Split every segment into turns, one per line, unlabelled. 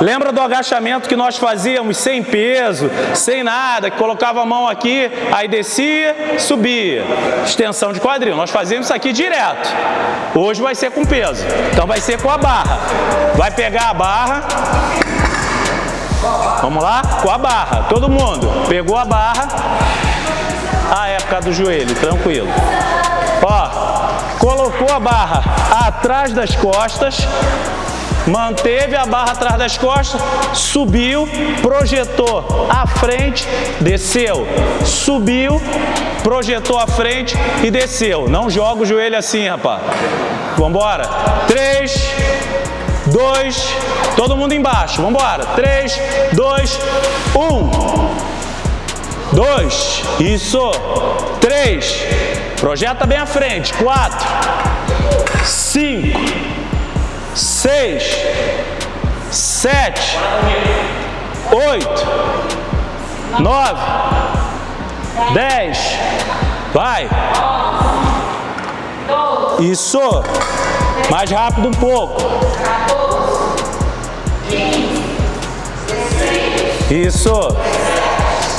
Lembra do agachamento que nós fazíamos sem peso, sem nada, que colocava a mão aqui, aí descia, subia. Extensão de quadril. Nós fazíamos isso aqui direto. Hoje vai ser com peso. Então vai ser com a barra. Vai pegar a barra. Vamos lá? Com a barra. Todo mundo. Pegou a barra. Ah, é por causa do joelho. Tranquilo. Ó, colocou a barra atrás das costas manteve a barra atrás das costas, subiu, projetou à frente, desceu, subiu, projetou à frente e desceu. Não joga o joelho assim, rapaz. Vamos embora. Três, dois, todo mundo embaixo. Vamos embora. Três, dois, um. Dois, isso. Três, projeta bem à frente. Quatro, cinco, seis, sete, oito, nove, dez, vai. Isso. Mais rápido um pouco. Isso.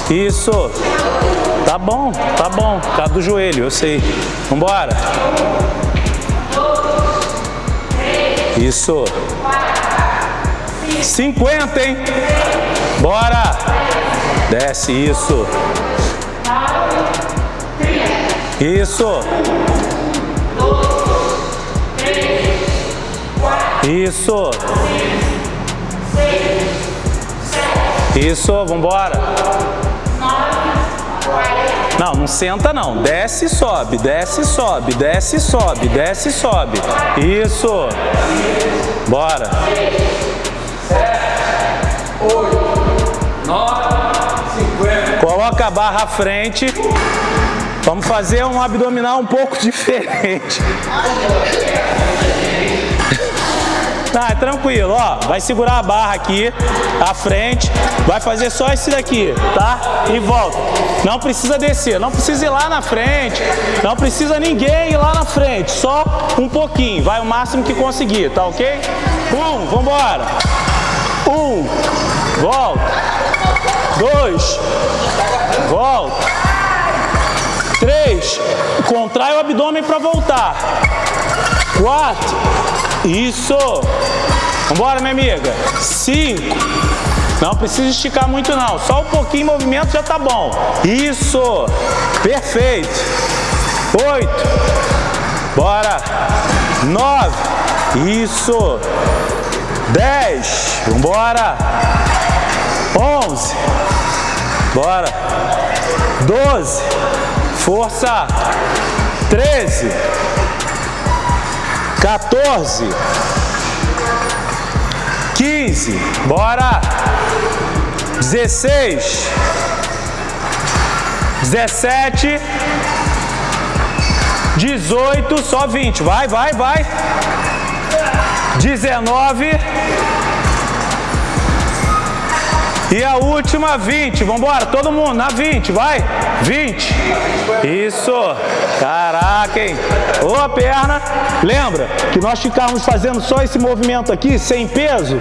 Isso. Tá bom, tá bom. Tá do joelho, eu sei. Vambora. Isso. 50, hein? Bora. Desce, isso. Isso. Isso. Isso, vambora. Não, não senta não. Desce e sobe, desce e sobe, desce e sobe, desce e sobe. Isso. Bora. Coloca a barra à frente. Vamos fazer um abdominal um pouco diferente. Tá, é tranquilo, ó. Vai segurar a barra aqui, à frente. Vai fazer só esse daqui, tá? E volta. Não precisa descer, não precisa ir lá na frente. Não precisa ninguém ir lá na frente. Só um pouquinho. Vai o máximo que conseguir, tá ok? Um, vambora. Um, volta. Dois, volta. Três, contrai o abdômen para voltar. Quatro, isso. Vambora, minha amiga. Cinco. Não precisa esticar muito não. Só um pouquinho de movimento já tá bom. Isso. Perfeito. Oito. Bora. Nove. Isso. Dez. Vambora. Onze. Bora. Doze. Força. Treze. 14, 15, bora, 16, 17, 18, só 20, vai, vai, vai, 19, e a última, 20. Vamos embora, todo mundo, na 20, vai. 20. Isso. Caraca, hein? Ô, a perna. Lembra que nós ficávamos fazendo só esse movimento aqui, sem peso?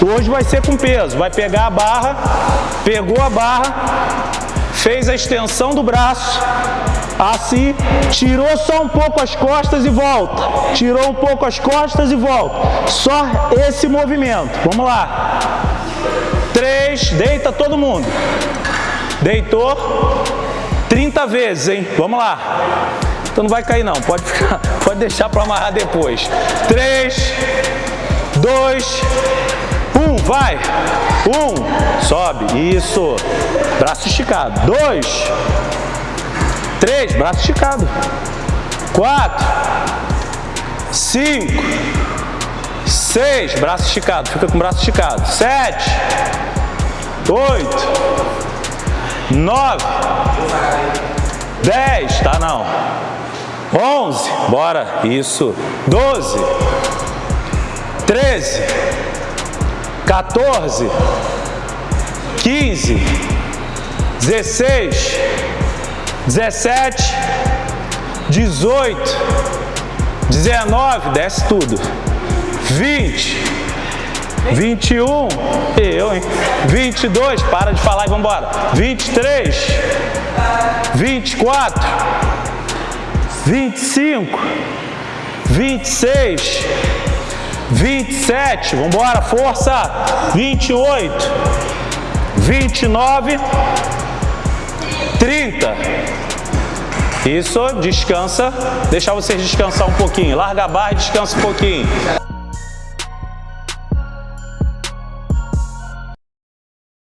Hoje vai ser com peso. Vai pegar a barra, pegou a barra, fez a extensão do braço, assim, tirou só um pouco as costas e volta. Tirou um pouco as costas e volta. Só esse movimento. Vamos lá. Três, deita todo mundo. Deitou 30 vezes, hein? Vamos lá. Então não vai cair não, pode, ficar, pode deixar para amarrar depois. Três, dois, um, vai. Um, sobe, isso. Braço esticado. Dois, três, braço esticado. Quatro, cinco, seis, braço esticado, fica com o braço esticado. Sete, oito, nove, dez, tá não. Onze, bora, isso. Doze, treze, 14, 15, 16, 17, 18, 19, desce tudo. 20, 21, eu, hein? 22, para de falar e vamos embora. 23, 24, 25, 26, 27, vamos embora, força. 28, 29, 30. Isso, descansa. Deixar vocês descansar um pouquinho. Larga a barra e descansa um pouquinho.